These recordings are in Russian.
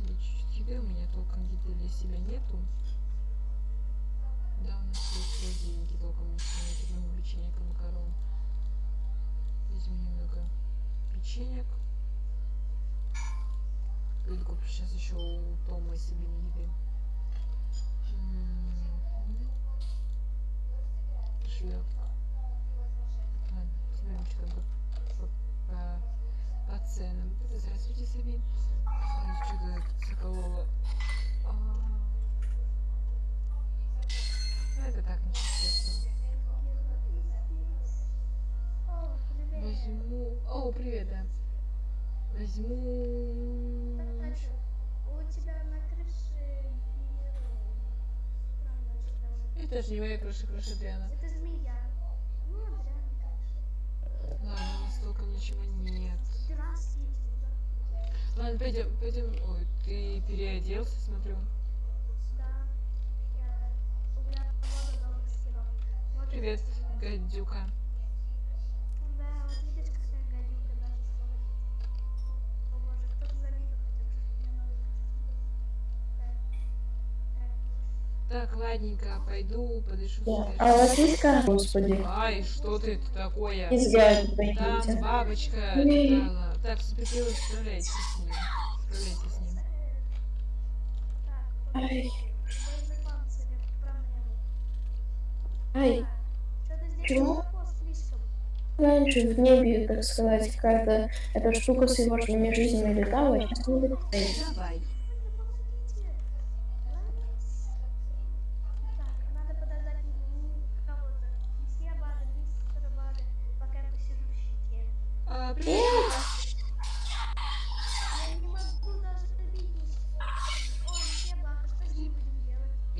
себе чуть-чуть еды. У меня толком еды для себя нету. Да, у нас есть холодильники толком ничего нет. Возьмем печенье макарон. Возьму немного печенек. Или куплю сейчас еще у Тома себе еды. Шлеп. Ладно, посмотрим, что там по, по, по ценам. Здравствуйте, Сабин. Возьму... У тебя на крыше Это же не моя крыша, крыша Дриана. Это змея. Ну, Адриан, конечно. Ладно, у нас толком ничего нет. Ладно, пойдем, пойдем. Ой, ты переоделся, смотрю. Да. Я... Так. Ладненько, пойду, подышу. Да. А карта, господи? Ай, что ты это такое? Из гаджета Там бабочка летала. Так, супергерой, справляйтесь с ним. Справляйтесь с ним. Ай, ай, Чего? раньше в небе, так сказать, какая-то эта штука с его жизнями летала, а сейчас не летает. Давай.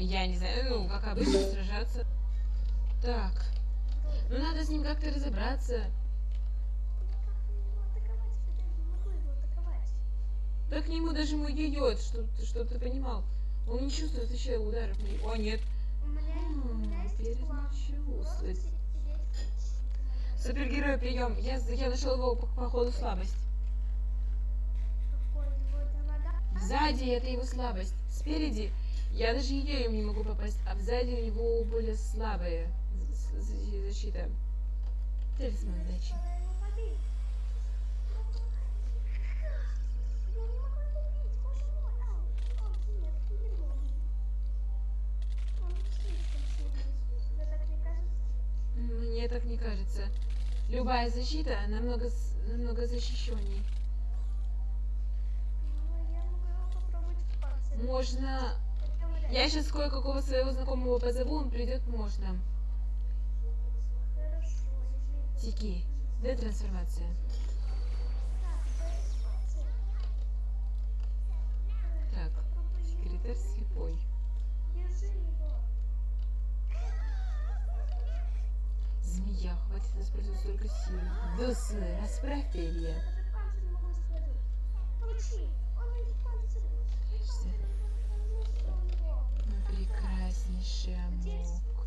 Я не знаю, ну, как обычно, сражаться. Так. Ну, надо с ним как-то разобраться. Да к нему даже мой йод, чтоб, ты- чтоб ты понимал. Он не чувствует вообще ударов. О, нет. Сидеть. Супергерой, прием. Я, я нашел его по, по ходу слабость. Сзади это его слабость. Спереди я даже им не могу попасть, а сзади у него более слабая защита. Талисман удачи. Мне так не кажется. Любая защита намного, намного защищенней. Можно... Я сейчас кое-какого своего знакомого позову, он придет, можно. Тики. Детрансформация. Так, Так, секретарь слепой. Змея, хватит использовать столько сил. Дусы, расправь перья. Не прекраснейший амок.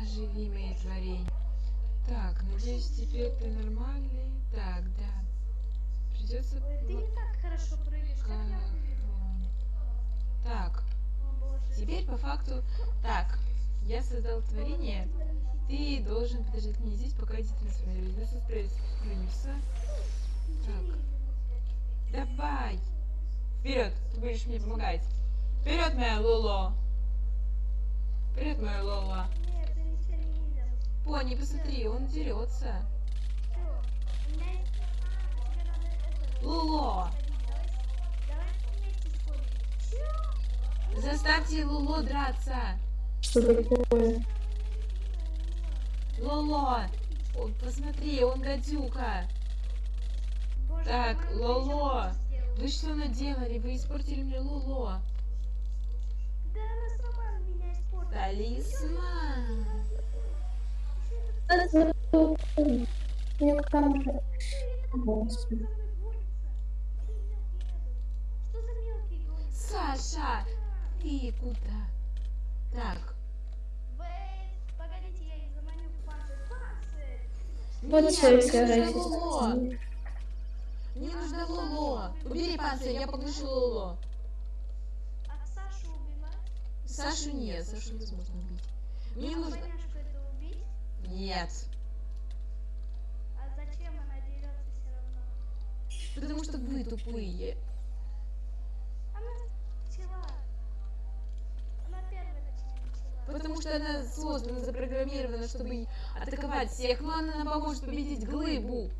Оживи мои творения. Так, надеюсь, теперь ты нормальный. Так, да. Придется... Ты не так хорошо прыгаешь, как я. Так, теперь по факту... Так, я создал творение. Ты должен подождать меня здесь, пока я детрансформируюсь. Без успеется. Так, давай. Вперед, ты будешь мне помогать. Вперед, моя Лоло. Вперед, моя Лола. Нет, ты ничего не видел. Пони, посмотри, он дерется. Луло, заставьте Луло драться. Что такое? Лоло, О, посмотри, он гадюка. Боже, Так, Лоло. Вы что наделали? Вы испортили мне Луло. Да она сама. Талисман. Что? Саша, ты куда? Так, Вейт, погодите, я их заманю в панцирь. Вот мне сражайтесь. нужно Луло. Мне нужна Лоло. Убери панцирь, я поглощу Лоло. Сашу нет, Сашу невозможно убить. Мне а нужно... поняшку это убить? Нет. А зачем она дерется все равно? Потому что вы тупые. Она начала. Она первая начала. Потому что она создана, запрограммирована, чтобы атаковать всех. Но она нам поможет победить глыбу.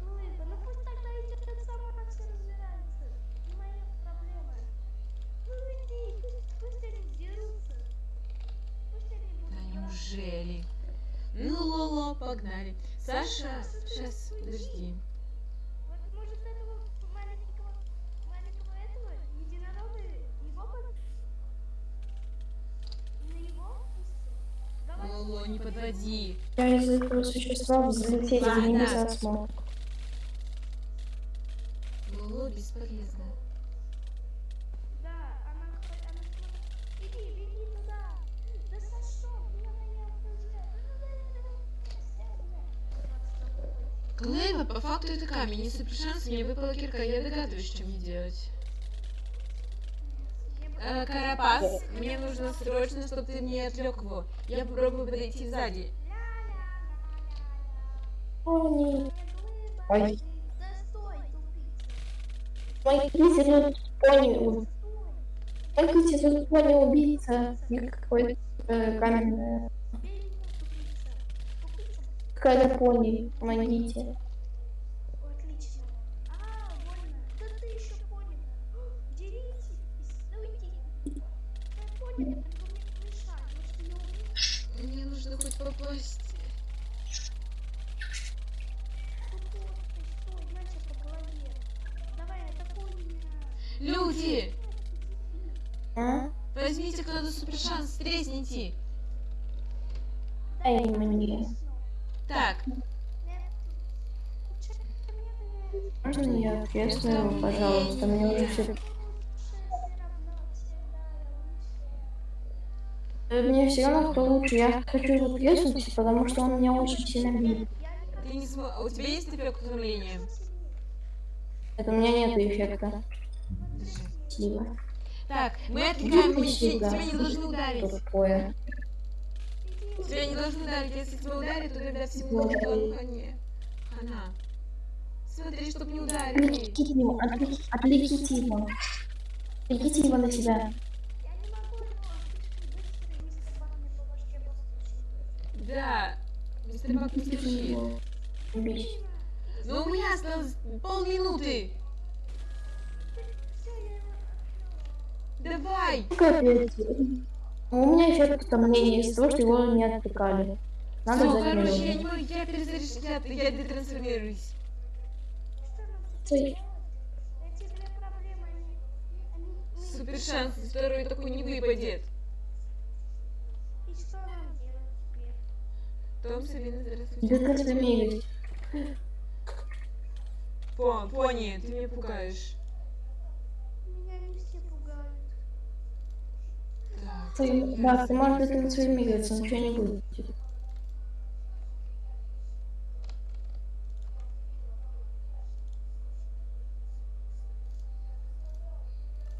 Глыба, ну пусть тогда идет сама все разбирается. Не моя проблема. Ну иди, пусть, пусть они дерутся. Пусть они будут Да драться. неужели? Ну, Лоло, погнали. Саша, сейчас, подожди. Вот может этого маленького, маленького этого единорога его под... На его. Лоло, не подводи. Я из этого существа взлететь в Ладно. небеса смог. Лоло бесполезно. Да, она, хоть- она смотрит. Иди, беги туда. Да Сашо, куда меня отпустят? Глыба, по факту это камень. Если при шансе мне выпала кирка, я догадываюсь, что мне делать. Э, Карапас, мне нужно срочно, чтобы ты мне отвлек его. Я попробую подойти сзади. Ой. Помогите, тут пони. у- Стой. Помогите, тут пони убийца. И какой-то э, каменная. Какая-то пони. Помогите. Отлично. А, больно. Да ты еще понял. Деритесь. Стойте. Да понял, только мне нужно хоть попасть. Люди, А? возьмите кто-то супер шанс, тресните. Дай мне. Так, Можно я тресну, пожалуйста? Мне уже все... Мне все равно кто лучше. Я хочу его треснуть, потому что он меня очень сильно бьет. ты не смо... а У тебя есть эффект утомления? Это у меня нет эффекта. Спасибо. Так, мы отвлекаем Иди мужчин, тебя не должны ударить. Тупое. Тебя не должны ударить, если тебя ударят, то тогда всему хане. Хана. Смотри, чтоб не ударили. Отвлеките его, отвлеките его. Отвлеките его на себя. Я не могу его слишком быстро, и мистер Бак мне по башке постучит. Да, мистер Бак не. Убить. Но у меня осталось полминуты. Все, Давай. Капец. У меня эффект утомления из-за того, что его не отвлекали. Надо взять короче, я не могу, я перезаряжаюсь, я, детрансформируюсь. Ну, Супер шанс, второй такой не выпадет. Том, Сабина, здравствуйте. Детрансформируюсь. По, пони, ты меня пугаешь. Меня не все пугают. Так, Ты, да, ты можешь детрансформироваться, ничего не будет.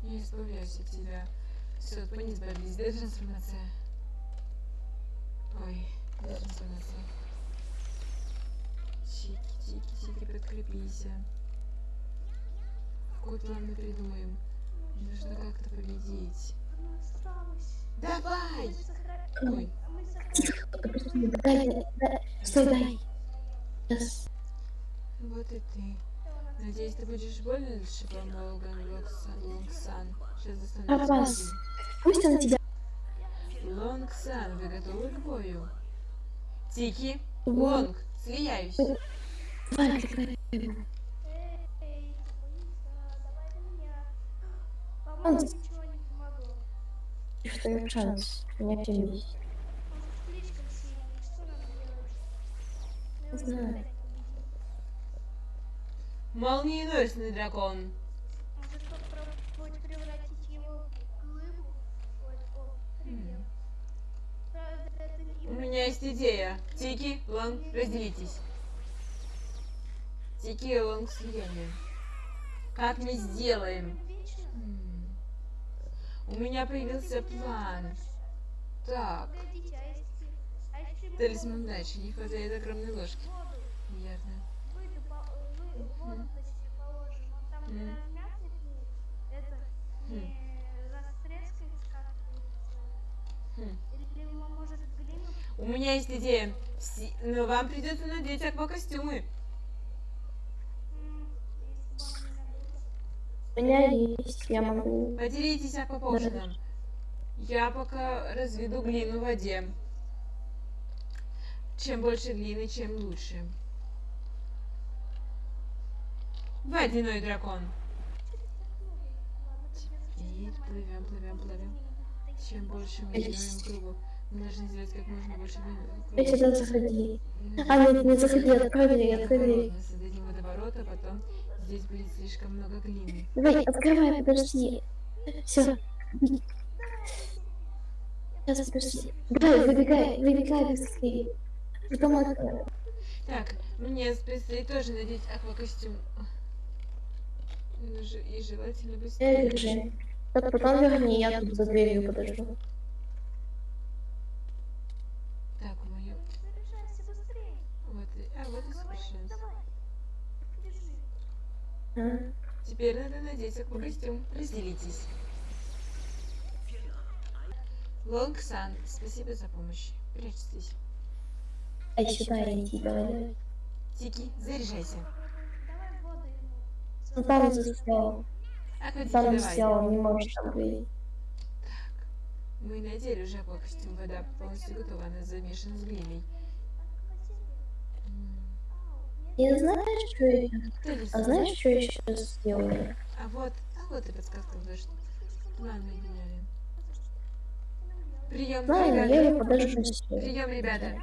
я избавляюсь от тебя. Все, пони избавились. Детрансформация. Ой, Чики, чики, чики, подкрепись. Какой план мы придумаем? Нужно как-то победить. Давай! Ой, а. Дай, дай, дай. Вот и ты. Надеюсь, ты будешь больше Логан Локсан, Лонгсан. Сейчас достану. Пусть он тебя Лонгсан, вы готовы к бою? Тики. Лонг, слияюсь. Давай, на меня. Он По-моему, с- ничего не помогло. Что есть шанс меня перебить. Он слишком сильный. Что нам делать? Мы его Знаю. никогда не победим. Молниеносный дракон. Может попробовать превратить его в глыбу? Ой, о, привет. Правда, это не- У меня есть идея. Тики, Лонг, разделитесь. Тики слияние. Как мы сделаем? У меня появился план. Так, а. А талисман удачи. Не хватает огромной ложки. Хм. глину У меня есть идея. Но вам придется надеть аквакостюмы. М, у меня есть, я могу. Поделитесь аквапоушеном. Я пока разведу глину в воде. Чем больше глины, чем лучше. Водяной дракон. И плывем, плывем, плывем. Чем больше мы делаем кругу, мы должны сделать как можно больше глины. Я сюда заходи. А, нет, не заходи, открой дверь, открой дверь. Мы создадим водоворот, а потом здесь будет слишком много глины. Давай, открывай, подожди. Все. Сейчас, подожди. Давай, выбегай, выбегай быстрее. Потом открой. Так, мне предстоит тоже надеть аквакостюм. И желательно быстрее. Вот потом верни, я тут за дверью подожду. Так, мою. Заряжайся быстрее. Вот, и- а вот и Давай, совершенство. давай. Держи. А? Теперь надо надеть аквакостюм. Разделитесь. Лонг Сан, спасибо за помощь. Прячьтесь. Ай, сюда иди, давай. Тики, заряжайся. Давай воду ему. Ну там застрял. Акватики, Там застрял, не можешь там выйти. Мы надели уже аквакостюм. Вода полностью готова, она замешана с глиной. Я знаешь, что я. А знаешь, что я сейчас сделаю? А вот, а вот и подсказка, план мы меняли. Прием, Знаю, но я ребята. ее подожду. Прием, ребята.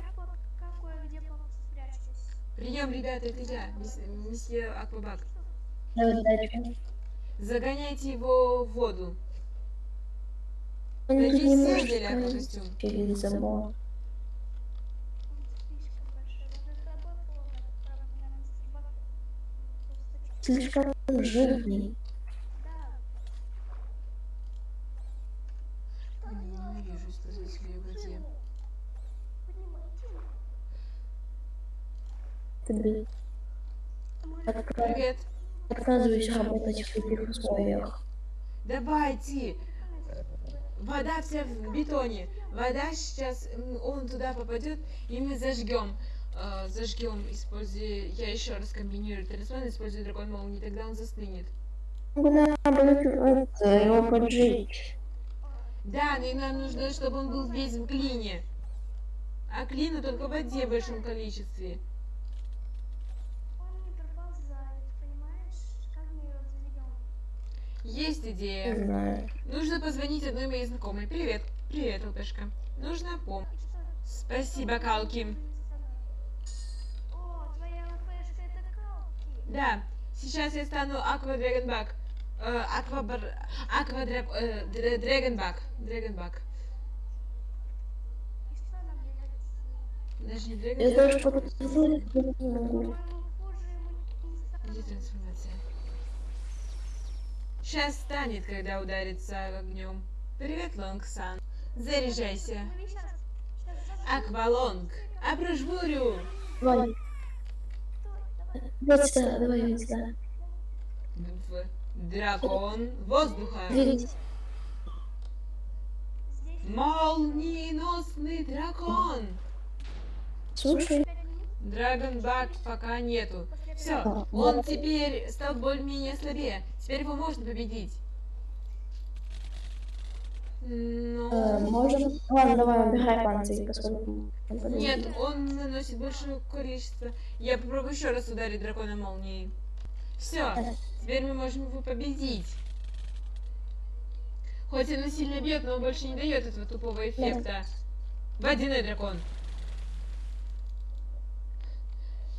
Прием, ребята, это я, месье Аквабак. Загоняйте его в воду. Он Надеюсь, не может взяли пройти аквакостюм. через забор. Он слишком большой. Даже тобой плохо. Правда, меня мистер Бак просто чуть- Слишком жирный. Да. Ненавижу использовать свою воде. Отка- Привет. отказываюсь работать в таких условиях. Давайте. Вода вся в бетоне. Вода сейчас, он туда попадет, и мы зажгем. Э, зажгем, используя, я еще раз комбинирую талисман, используя дракон молнии, тогда он застынет. Надо его поджечь. Да, но и нам нужно, чтобы он был весь в глине. А глина только в воде в большом количестве. Не? Есть Не идея. знаю. Нужно позвонить одной моей знакомой. Привет. Привет, ЛПшка. Нужна помощь. Спасибо, Калки. Да, сейчас я стану Аква Драгонбак. Э, Аква Бар... Аква Драк... э, Др- Драгонбак. Драгонбак. И что нам делать? Даже не Я не стало. Где трансформация? Сейчас станет, когда ударится огнем. Привет, Лонгсан. Заряжайся. Аквалонг. Давай, Стой, давай. вот сюда, давай сюда. Дракон воздуха. Двигайтесь. Молниеносный дракон. Слушай. Драгонбак пока нету. Все, он теперь стал более-менее слабее. Теперь его можно победить. Э, Но... можем... Ладно, давай, убирай панцирь, поскольку... Нет, он наносит большое количество. Я попробую еще раз ударить дракона молнией. Все, теперь мы можем его победить. Хоть он и сильно бьет, но он больше не дает этого тупого эффекта. Водяной дракон.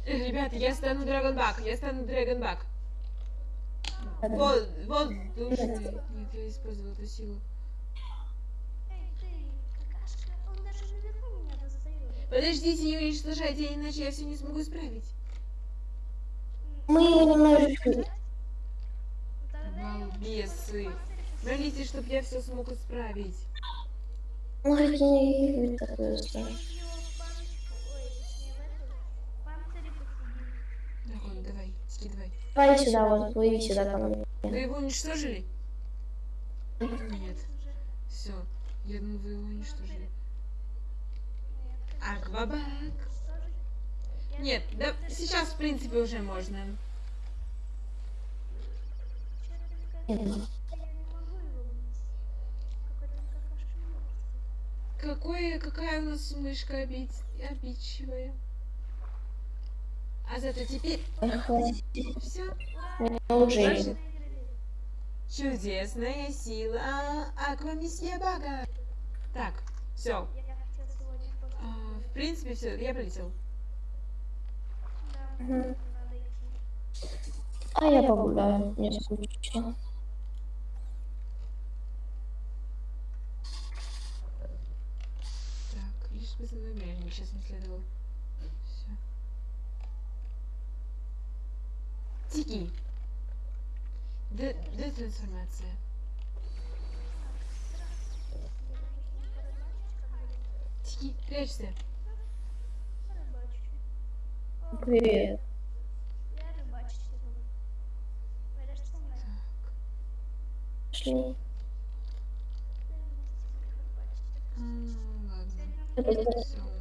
Э, Ребята, я стану Драгонбак, я стану Драгонбак. Вот, вот, Нет, я использовал эту силу. Эй, ты, какашка, он даже наверху меня достает. Подождите, не уничтожайте, иначе я все не смогу исправить. Мы немножечко... Балбесы. Молитесь, чтоб я все смог исправить. Такое ладно, давай, скидывай. Давай сюда, вот, плыви сюда ко мне. Вы его уничтожили? Нет. Все. Я думаю, вы его уничтожили. Аквабак. Нет, да сейчас, в принципе, уже можно. Какое, какая у нас мышка обид... обидчивая. А зато теперь все. Значит, чудесная сила Аквамисье Бага. Так, все. В принципе, все, я полетел. Да. А я погуляю, мне скучно. Так, лишь бы за намерение сейчас не следовал. Все. Тики. Д- Детрансформация. Тики, прячься. Привет. Пошли. Это Все.